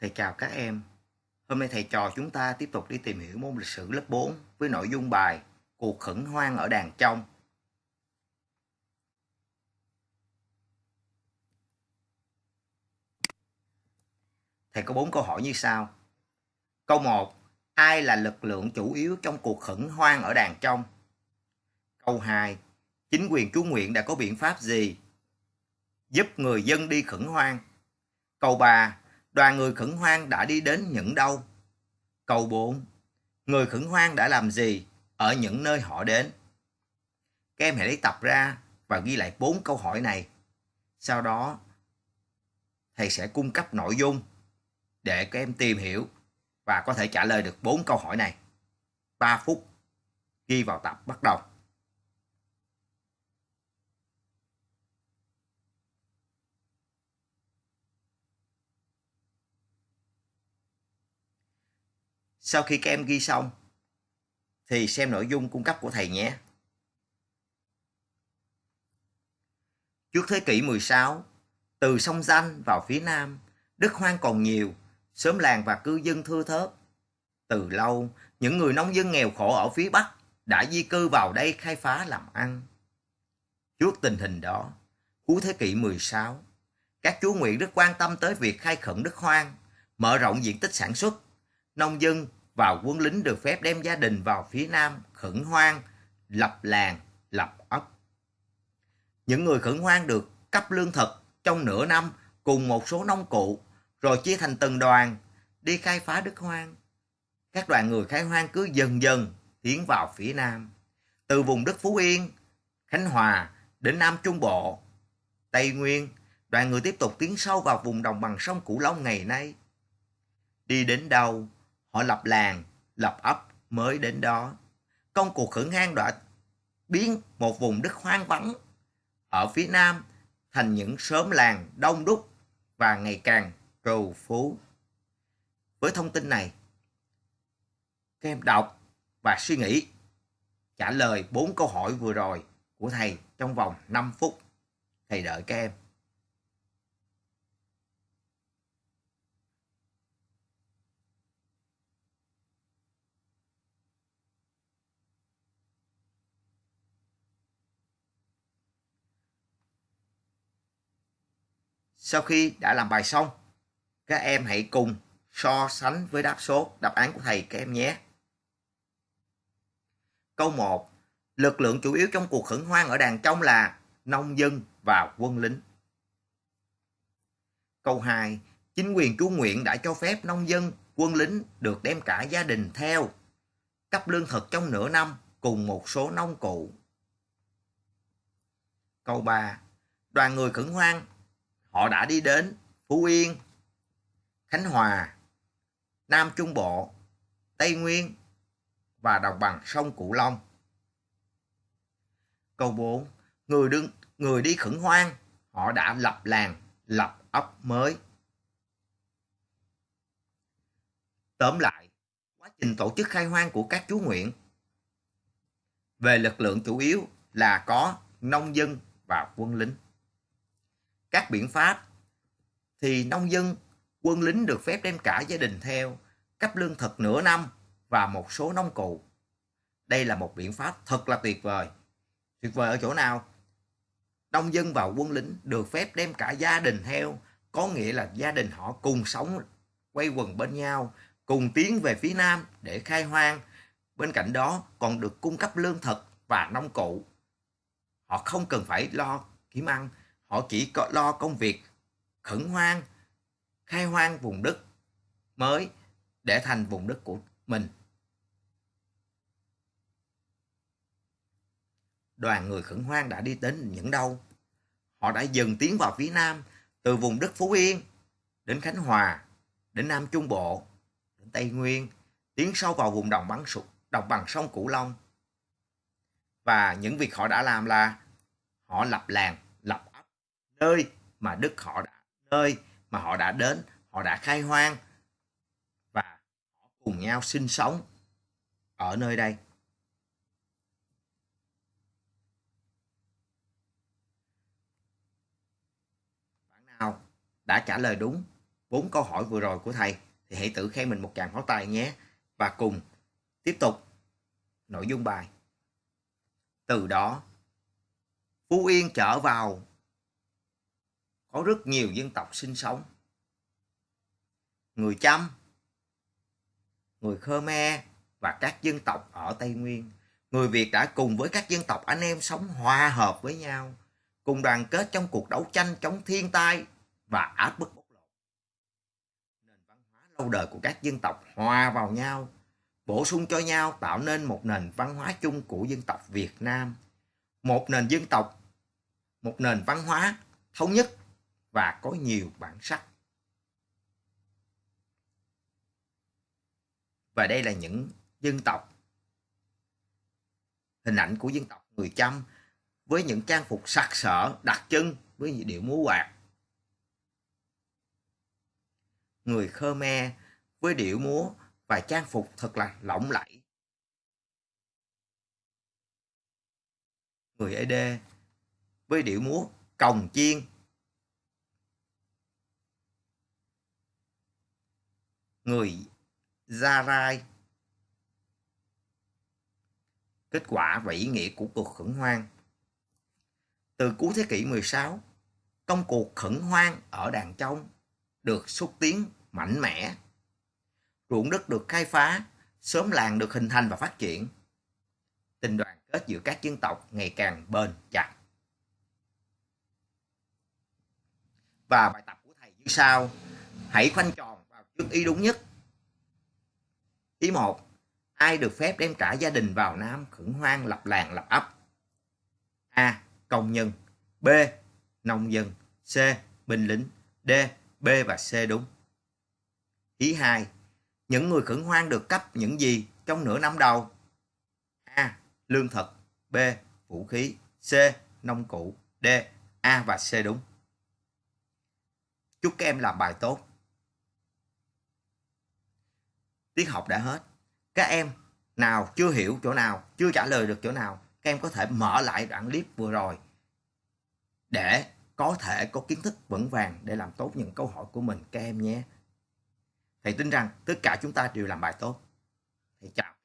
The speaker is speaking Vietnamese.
Thầy chào các em. Hôm nay thầy trò chúng ta tiếp tục đi tìm hiểu môn lịch sử lớp 4 với nội dung bài Cuộc khẩn hoang ở đàn trong. Thầy có bốn câu hỏi như sau. Câu 1. Ai là lực lượng chủ yếu trong cuộc khẩn hoang ở đàn trong? Câu 2. Chính quyền chú Nguyện đã có biện pháp gì giúp người dân đi khẩn hoang? Câu 3 đoàn người khẩn hoang đã đi đến những đâu? Câu 4. Người khẩn hoang đã làm gì ở những nơi họ đến? Các em hãy lấy tập ra và ghi lại bốn câu hỏi này. Sau đó, thầy sẽ cung cấp nội dung để các em tìm hiểu và có thể trả lời được bốn câu hỏi này. 3 phút ghi vào tập bắt đầu. Sau khi các em ghi xong, thì xem nội dung cung cấp của thầy nhé. Trước thế kỷ 16, từ sông Danh vào phía nam, đất hoang còn nhiều, xóm làng và cư dân thưa thớt. Từ lâu, những người nông dân nghèo khổ ở phía Bắc đã di cư vào đây khai phá làm ăn. Trước tình hình đó, cuối thế kỷ 16, các chúa nguyện rất quan tâm tới việc khai khẩn đất hoang, mở rộng diện tích sản xuất. Nông dân và quân lính được phép đem gia đình vào phía nam khẩn hoang, lập làng, lập ấp. Những người khẩn hoang được cấp lương thực trong nửa năm cùng một số nông cụ, rồi chia thành từng đoàn, đi khai phá đất hoang. Các đoàn người khai hoang cứ dần dần tiến vào phía nam, từ vùng đất Phú Yên, Khánh Hòa đến Nam Trung Bộ, Tây Nguyên, đoàn người tiếp tục tiến sâu vào vùng đồng bằng sông Cửu Long ngày nay. Đi đến đâu, họ lập làng, lập ấp mới đến đó. Công cuộc khẩn hang đã biến một vùng đất hoang vắng ở phía nam thành những xóm làng đông đúc và ngày càng trù phú. Với thông tin này, các em đọc và suy nghĩ trả lời bốn câu hỏi vừa rồi của thầy trong vòng 5 phút. Thầy đợi các em. Sau khi đã làm bài xong, các em hãy cùng so sánh với đáp số đáp án của thầy các em nhé. Câu 1. Lực lượng chủ yếu trong cuộc khẩn hoang ở đàn trong là nông dân và quân lính. Câu 2. Chính quyền chú Nguyện đã cho phép nông dân, quân lính được đem cả gia đình theo, cấp lương thực trong nửa năm cùng một số nông cụ. Câu 3. Đoàn người khẩn hoang họ đã đi đến Phú Yên, Khánh Hòa, Nam Trung Bộ, Tây Nguyên và đồng bằng sông Cửu Long. Câu 4. Người, đương, người đi khẩn hoang, họ đã lập làng, lập ấp mới. Tóm lại, quá trình tổ chức khai hoang của các chú nguyện về lực lượng chủ yếu là có nông dân và quân lính các biện pháp thì nông dân, quân lính được phép đem cả gia đình theo, cấp lương thực nửa năm và một số nông cụ. Đây là một biện pháp thật là tuyệt vời. Tuyệt vời ở chỗ nào? Nông dân và quân lính được phép đem cả gia đình theo, có nghĩa là gia đình họ cùng sống quay quần bên nhau, cùng tiến về phía nam để khai hoang. Bên cạnh đó còn được cung cấp lương thực và nông cụ. Họ không cần phải lo kiếm ăn Họ chỉ có lo công việc khẩn hoang, khai hoang vùng đất mới để thành vùng đất của mình. Đoàn người khẩn hoang đã đi đến những đâu? Họ đã dần tiến vào phía nam, từ vùng đất Phú Yên đến Khánh Hòa, đến Nam Trung Bộ, đến Tây Nguyên, tiến sâu vào vùng đồng bằng, đồng bằng sông Cửu Long. Và những việc họ đã làm là họ lập làng, nơi mà Đức họ đã nơi mà họ đã đến, họ đã khai hoang và họ cùng nhau sinh sống ở nơi đây. Bạn nào đã trả lời đúng bốn câu hỏi vừa rồi của thầy thì hãy tự khen mình một tràng pháo tay nhé. Và cùng tiếp tục nội dung bài. Từ đó, Phú Yên trở vào có rất nhiều dân tộc sinh sống. Người Chăm, người Khmer và các dân tộc ở Tây Nguyên. Người Việt đã cùng với các dân tộc anh em sống hòa hợp với nhau, cùng đoàn kết trong cuộc đấu tranh chống thiên tai và áp bức bóc lột. Nền văn hóa lâu đời của các dân tộc hòa vào nhau, bổ sung cho nhau tạo nên một nền văn hóa chung của dân tộc Việt Nam. Một nền dân tộc, một nền văn hóa thống nhất và có nhiều bản sắc. Và đây là những dân tộc. Hình ảnh của dân tộc người Chăm với những trang phục sặc sỡ, đặc trưng với điệu múa quạt. Người Khmer với điệu múa và trang phục thật là lộng lẫy. Người Ede với điệu múa cồng chiên. Người Gia Rai Kết quả và ý nghĩa của cuộc khẩn hoang Từ cuối thế kỷ 16, công cuộc khẩn hoang ở Đàn Trong được xúc tiến mạnh mẽ ruộng đất được khai phá, sớm làng được hình thành và phát triển. Tình đoàn kết giữa các dân tộc ngày càng bền chặt. Và bài tập của thầy như sau. Hãy khoanh tròn trước ý đúng nhất. Ý 1. Ai được phép đem trả gia đình vào Nam khẩn hoang lập làng lập ấp? A. Công nhân B. Nông dân C. Binh lính D. B và C đúng. Ý 2 những người khẩn hoang được cấp những gì trong nửa năm đầu? A. Lương thực B. Vũ khí C. Nông cụ D. A và C đúng. Chúc các em làm bài tốt. Tiết học đã hết. Các em nào chưa hiểu chỗ nào, chưa trả lời được chỗ nào, các em có thể mở lại đoạn clip vừa rồi để có thể có kiến thức vững vàng để làm tốt những câu hỏi của mình các em nhé. Thầy tin rằng tất cả chúng ta đều làm bài tốt. Thầy chào.